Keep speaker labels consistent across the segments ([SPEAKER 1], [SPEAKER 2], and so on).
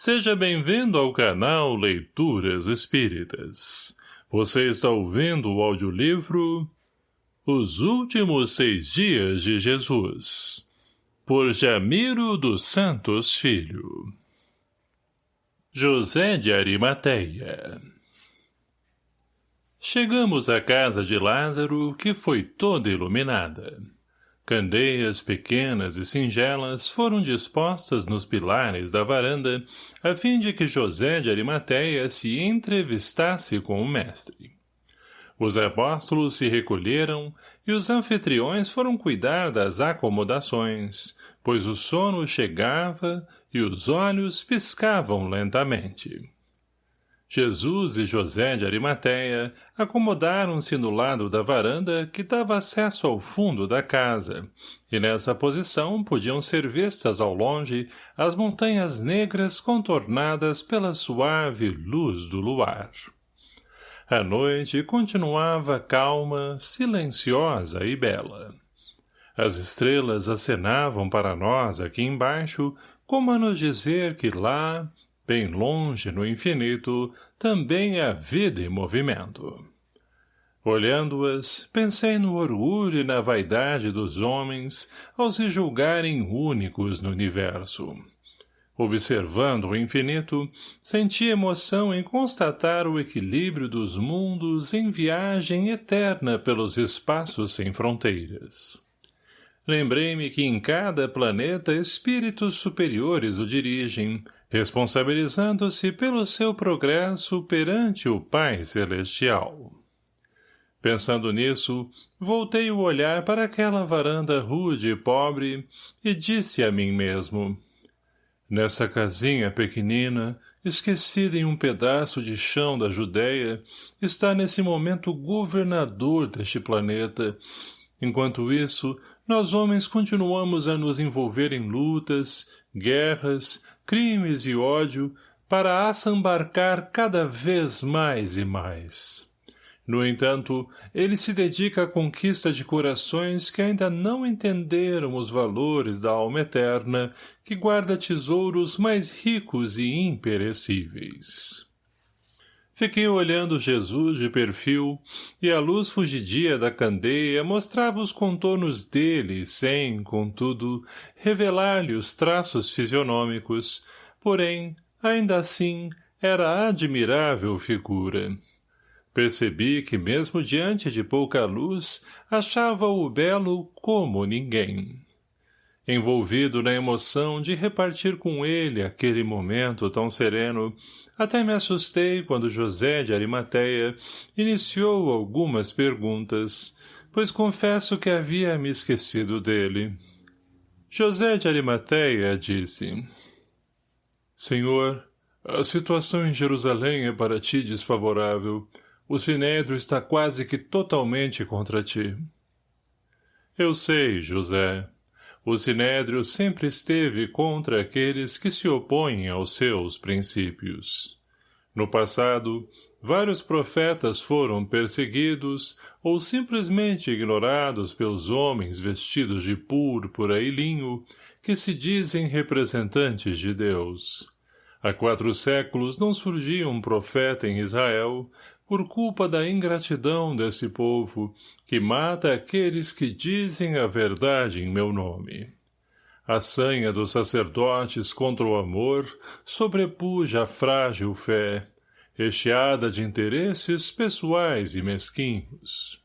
[SPEAKER 1] Seja bem-vindo ao canal Leituras Espíritas. Você está ouvindo o audiolivro Os Últimos Seis Dias de Jesus, por Jamiro dos Santos Filho. José de Arimateia Chegamos à casa de Lázaro, que foi toda iluminada. Candeias pequenas e singelas foram dispostas nos pilares da varanda, a fim de que José de Arimateia se entrevistasse com o mestre. Os apóstolos se recolheram e os anfitriões foram cuidar das acomodações, pois o sono chegava e os olhos piscavam lentamente. Jesus e José de Arimateia acomodaram-se no lado da varanda que dava acesso ao fundo da casa, e nessa posição podiam ser vistas ao longe as montanhas negras contornadas pela suave luz do luar. A noite continuava calma, silenciosa e bela. As estrelas acenavam para nós aqui embaixo, como a nos dizer que lá, Bem longe, no infinito, também há vida em movimento. Olhando-as, pensei no orgulho e na vaidade dos homens ao se julgarem únicos no universo. Observando o infinito, senti emoção em constatar o equilíbrio dos mundos em viagem eterna pelos espaços sem fronteiras. Lembrei-me que em cada planeta espíritos superiores o dirigem, responsabilizando-se pelo seu progresso perante o Pai Celestial. Pensando nisso, voltei o olhar para aquela varanda rude e pobre e disse a mim mesmo, Nessa casinha pequenina, esquecida em um pedaço de chão da Judéia, está nesse momento o governador deste planeta. Enquanto isso, nós homens continuamos a nos envolver em lutas, guerras, crimes e ódio para assambarcar cada vez mais e mais. No entanto, ele se dedica à conquista de corações que ainda não entenderam os valores da alma eterna que guarda tesouros mais ricos e imperecíveis. Fiquei olhando Jesus de perfil, e a luz fugidia da candeia mostrava os contornos dele, sem, contudo, revelar-lhe os traços fisionômicos, porém, ainda assim, era admirável figura. Percebi que mesmo diante de pouca luz, achava-o belo como ninguém. Envolvido na emoção de repartir com ele aquele momento tão sereno, até me assustei quando José de Arimateia iniciou algumas perguntas, pois confesso que havia me esquecido dele. José de Arimateia disse, Senhor, a situação em Jerusalém é para ti desfavorável. O Sinédrio está quase que totalmente contra ti. Eu sei, José. O Sinédrio sempre esteve contra aqueles que se opõem aos seus princípios. No passado, vários profetas foram perseguidos ou simplesmente ignorados pelos homens vestidos de púrpura e linho que se dizem representantes de Deus. Há quatro séculos não surgia um profeta em Israel por culpa da ingratidão desse povo, que mata aqueles que dizem a verdade em meu nome. A sanha dos sacerdotes contra o amor sobrepuja a frágil fé, recheada de interesses pessoais e mesquinhos.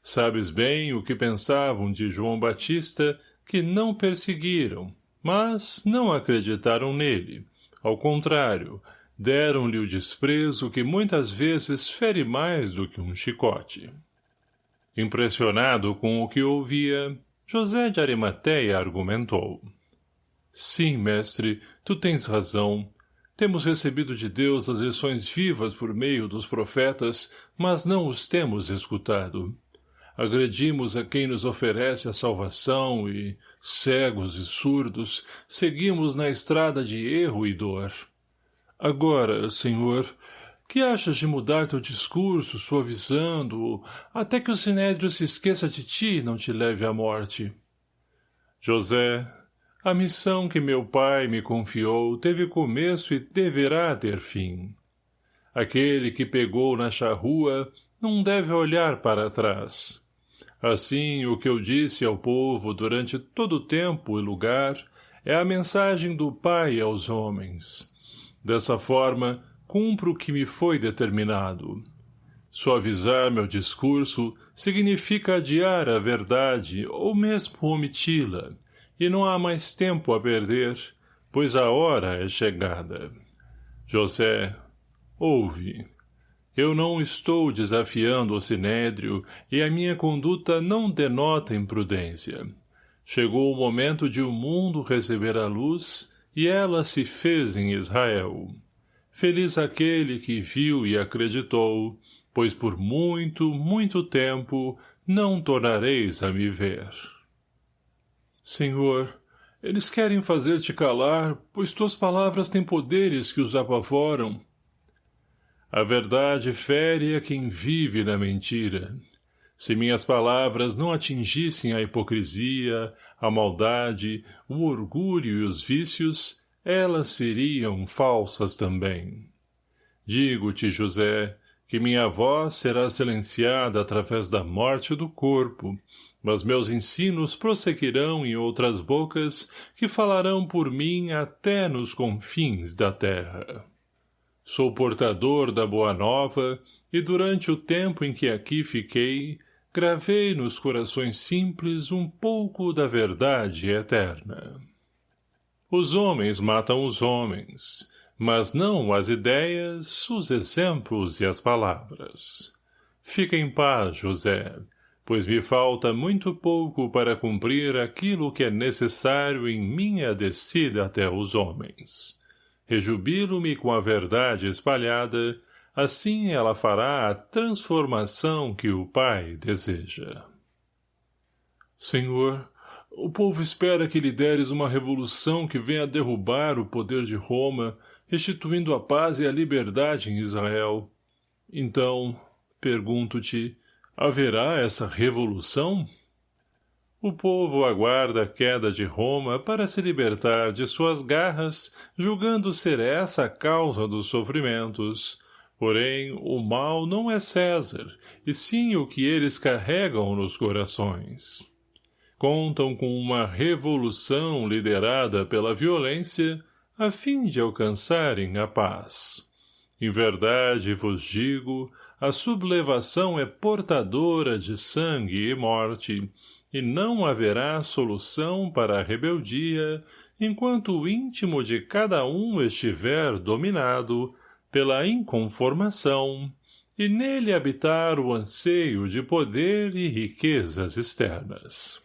[SPEAKER 1] Sabes bem o que pensavam de João Batista, que não perseguiram, mas não acreditaram nele. Ao contrário, deram-lhe o desprezo que muitas vezes fere mais do que um chicote. Impressionado com o que ouvia, José de Arimateia argumentou. Sim, mestre, tu tens razão. Temos recebido de Deus as lições vivas por meio dos profetas, mas não os temos escutado. Agredimos a quem nos oferece a salvação e, cegos e surdos, seguimos na estrada de erro e dor. Agora, senhor, que achas de mudar teu discurso, suavizando-o, até que o sinédrio se esqueça de ti e não te leve à morte? José, A missão que meu pai me confiou teve começo e deverá ter fim. Aquele que pegou na charrua não deve olhar para trás. Assim, o que eu disse ao povo durante todo o tempo e lugar é a mensagem do Pai aos homens. Dessa forma, cumpro o que me foi determinado. Suavizar meu discurso significa adiar a verdade ou mesmo omiti-la, e não há mais tempo a perder, pois a hora é chegada. José, ouve. Eu não estou desafiando o sinédrio e a minha conduta não denota imprudência. Chegou o momento de o mundo receber a luz e ela se fez em Israel. Feliz aquele que viu e acreditou, pois por muito, muito tempo não tornareis a me ver. Senhor, eles querem fazer-te calar, pois tuas palavras têm poderes que os apavoram. A verdade fere a quem vive na mentira. Se minhas palavras não atingissem a hipocrisia, a maldade, o orgulho e os vícios, elas seriam falsas também. Digo-te, José, que minha voz será silenciada através da morte do corpo, mas meus ensinos prosseguirão em outras bocas que falarão por mim até nos confins da terra. Sou portador da boa nova e durante o tempo em que aqui fiquei, gravei nos corações simples um pouco da verdade eterna. Os homens matam os homens, mas não as ideias, os exemplos e as palavras. Fica em paz, José, pois me falta muito pouco para cumprir aquilo que é necessário em minha descida até os homens. Rejubilo-me com a verdade espalhada, assim ela fará a transformação que o Pai deseja. Senhor, o povo espera que lideres uma revolução que venha derrubar o poder de Roma, restituindo a paz e a liberdade em Israel. Então, pergunto-te, Haverá essa revolução? O povo aguarda a queda de Roma para se libertar de suas garras, julgando ser essa a causa dos sofrimentos. Porém, o mal não é César, e sim o que eles carregam nos corações. Contam com uma revolução liderada pela violência, a fim de alcançarem a paz. Em verdade vos digo, a sublevação é portadora de sangue e morte, e não haverá solução para a rebeldia enquanto o íntimo de cada um estiver dominado pela inconformação e nele habitar o anseio de poder e riquezas externas.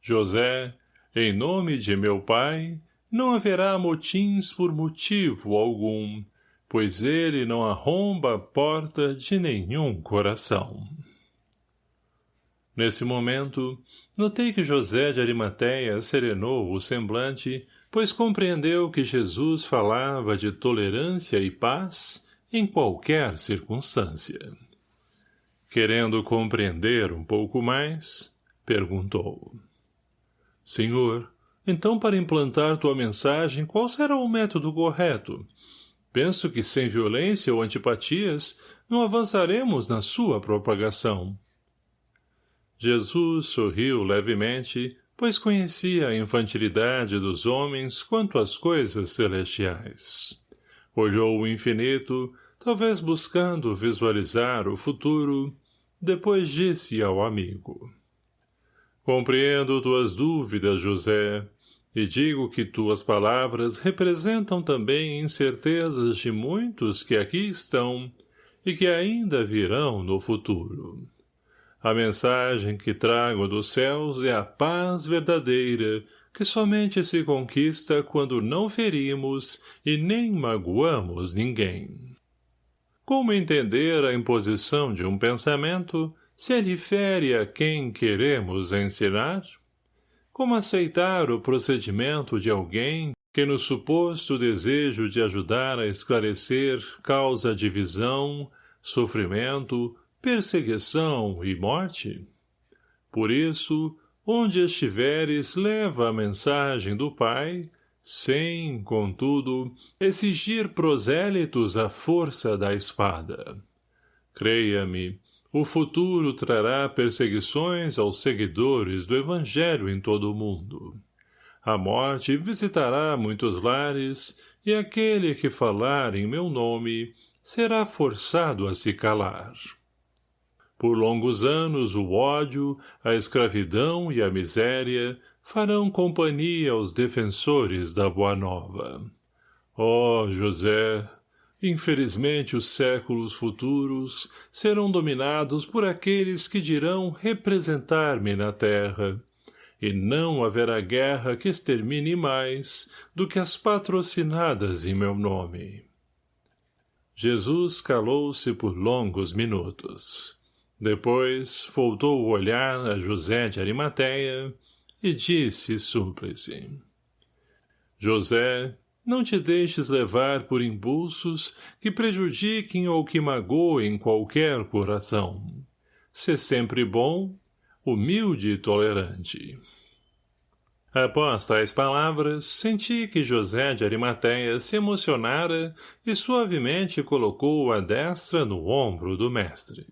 [SPEAKER 1] José, em nome de meu pai, não haverá motins por motivo algum, pois ele não arromba a porta de nenhum coração. Nesse momento, notei que José de Arimateia serenou o semblante, pois compreendeu que Jesus falava de tolerância e paz em qualquer circunstância. Querendo compreender um pouco mais, perguntou. Senhor, então para implantar tua mensagem, qual será o método correto? Penso que sem violência ou antipatias não avançaremos na sua propagação. Jesus sorriu levemente, pois conhecia a infantilidade dos homens quanto às coisas celestiais. Olhou o infinito, talvez buscando visualizar o futuro, depois disse ao amigo. Compreendo tuas dúvidas, José, e digo que tuas palavras representam também incertezas de muitos que aqui estão e que ainda virão no futuro. A mensagem que trago dos céus é a paz verdadeira, que somente se conquista quando não ferimos e nem magoamos ninguém. Como entender a imposição de um pensamento se ele fere a quem queremos ensinar? Como aceitar o procedimento de alguém que no suposto desejo de ajudar a esclarecer causa divisão, sofrimento, perseguição e morte? Por isso, onde estiveres, leva a mensagem do Pai, sem, contudo, exigir prosélitos à força da espada. Creia-me, o futuro trará perseguições aos seguidores do Evangelho em todo o mundo. A morte visitará muitos lares, e aquele que falar em meu nome será forçado a se calar. Por longos anos o ódio, a escravidão e a miséria farão companhia aos defensores da Boa Nova. Ó oh, José, infelizmente os séculos futuros serão dominados por aqueles que dirão representar-me na terra, e não haverá guerra que extermine mais do que as patrocinadas em meu nome. Jesus calou-se por longos minutos. Depois, voltou o olhar a José de Arimateia e disse súplice. José, não te deixes levar por impulsos que prejudiquem ou que magoem qualquer coração. Sê sempre bom, humilde e tolerante. Após tais palavras, senti que José de Arimateia se emocionara e suavemente colocou a destra no ombro do mestre.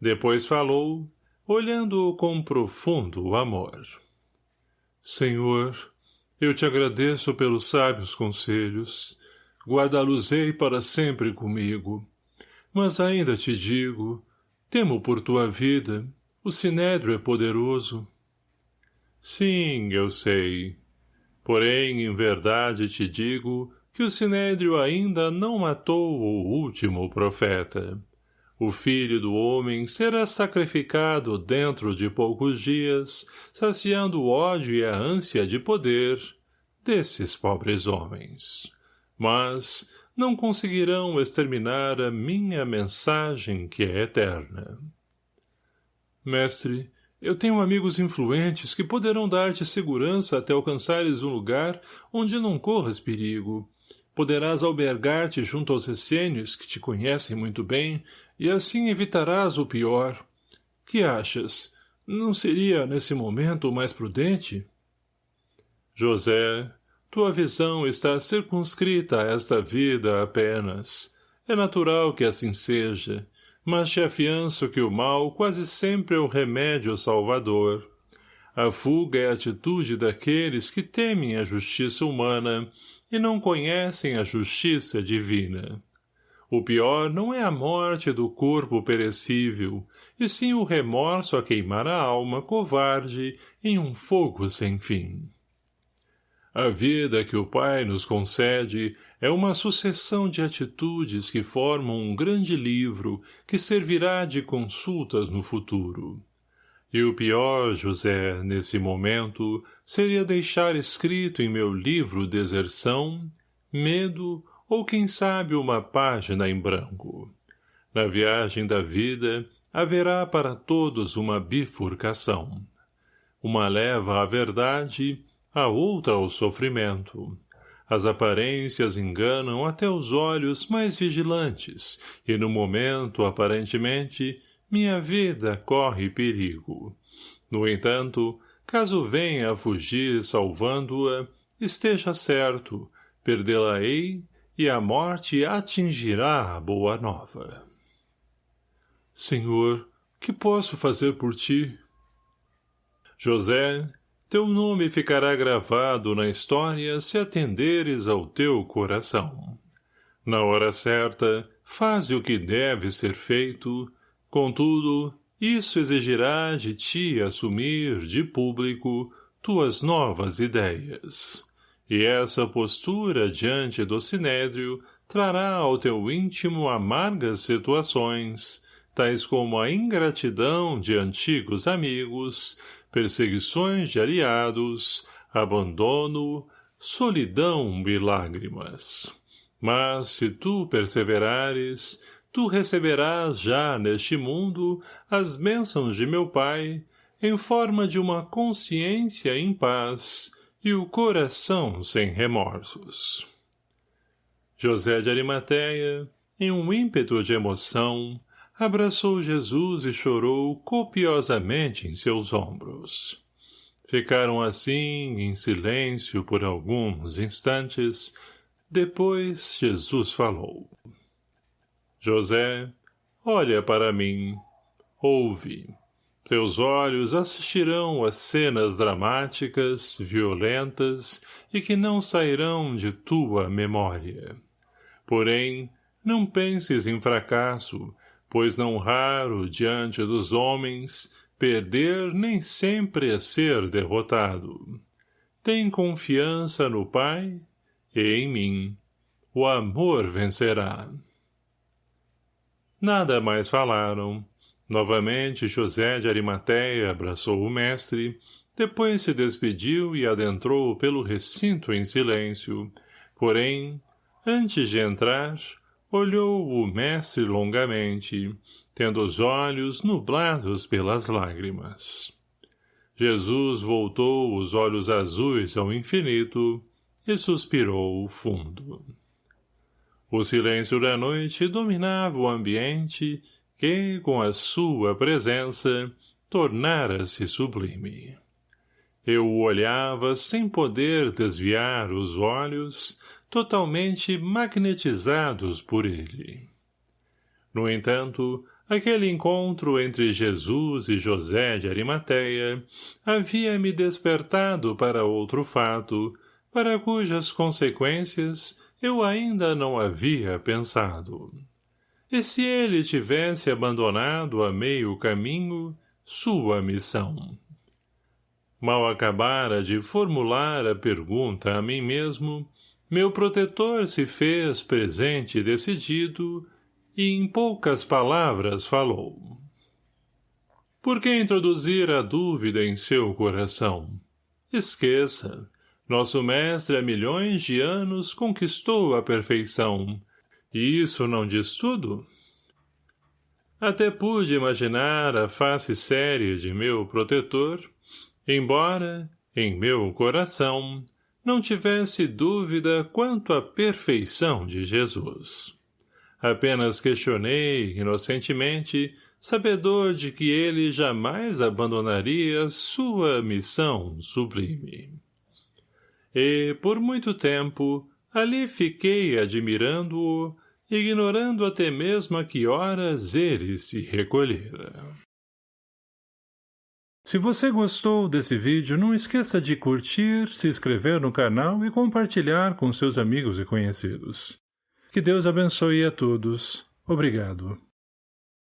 [SPEAKER 1] Depois falou, olhando-o com profundo amor. Senhor, eu te agradeço pelos sábios conselhos. Guarda-los-ei para sempre comigo. Mas ainda te digo, temo por tua vida, o sinédrio é poderoso. Sim, eu sei. Porém, em verdade te digo que o Sinédrio ainda não matou o último profeta. O filho do homem será sacrificado dentro de poucos dias, saciando o ódio e a ânsia de poder desses pobres homens. Mas não conseguirão exterminar a minha mensagem que é eterna. Mestre, eu tenho amigos influentes que poderão dar-te segurança até alcançares um lugar onde não corras perigo. Poderás albergar-te junto aos essênios, que te conhecem muito bem, e assim evitarás o pior. Que achas? Não seria, nesse momento, mais prudente? José, tua visão está circunscrita a esta vida apenas. É natural que assim seja, mas te afianço que o mal quase sempre é o remédio salvador. A fuga é a atitude daqueles que temem a justiça humana e não conhecem a justiça divina. O pior não é a morte do corpo perecível, e sim o remorso a queimar a alma covarde em um fogo sem fim. A vida que o Pai nos concede é uma sucessão de atitudes que formam um grande livro que servirá de consultas no futuro. E o pior, José, nesse momento, seria deixar escrito em meu livro deserção, medo ou, quem sabe, uma página em branco. Na viagem da vida, haverá para todos uma bifurcação. Uma leva à verdade a outra ao sofrimento. As aparências enganam até os olhos mais vigilantes, e no momento, aparentemente, minha vida corre perigo. No entanto, caso venha a fugir salvando-a, esteja certo, perdê-la-ei e a morte atingirá a boa nova. Senhor, que posso fazer por ti? José, teu nome ficará gravado na história se atenderes ao teu coração. Na hora certa, faze o que deve ser feito, contudo, isso exigirá de ti assumir, de público, tuas novas ideias. E essa postura diante do sinédrio trará ao teu íntimo amargas situações, tais como a ingratidão de antigos amigos, perseguições de aliados, abandono, solidão e lágrimas. Mas, se tu perseverares, tu receberás já neste mundo as bênçãos de meu Pai, em forma de uma consciência em paz e o coração sem remorsos. José de Arimateia, em um ímpeto de emoção, abraçou Jesus e chorou copiosamente em seus ombros. Ficaram assim, em silêncio, por alguns instantes. Depois Jesus falou. José, olha para mim. Ouve. Teus olhos assistirão a cenas dramáticas, violentas e que não sairão de tua memória. Porém, não penses em fracasso, pois não raro, diante dos homens, perder nem sempre é ser derrotado. Tem confiança no Pai e em mim. O amor vencerá. Nada mais falaram. Novamente José de Arimateia abraçou o mestre, depois se despediu e adentrou pelo recinto em silêncio. Porém, antes de entrar, olhou o mestre longamente, tendo os olhos nublados pelas lágrimas. Jesus voltou os olhos azuis ao infinito e suspirou fundo. O silêncio da noite dominava o ambiente que, com a sua presença, tornara-se sublime. Eu o olhava sem poder desviar os olhos, totalmente magnetizados por ele. No entanto, aquele encontro entre Jesus e José de Arimateia havia me despertado para outro fato, para cujas consequências eu ainda não havia pensado. E se ele tivesse abandonado a meio caminho sua missão? Mal acabara de formular a pergunta a mim mesmo, meu protetor se fez presente decidido, e em poucas palavras falou. Por que introduzir a dúvida em seu coração? Esqueça. Nosso mestre há milhões de anos conquistou a perfeição. E isso não diz tudo? Até pude imaginar a face séria de meu protetor, embora, em meu coração, não tivesse dúvida quanto à perfeição de Jesus. Apenas questionei, inocentemente, sabedor de que ele jamais abandonaria sua missão sublime. E, por muito tempo, ali fiquei admirando-o, ignorando até mesmo a que horas ele se recolhera. Se você gostou desse vídeo, não esqueça de curtir, se inscrever no canal e compartilhar com seus amigos e conhecidos. Que Deus abençoe a todos. Obrigado.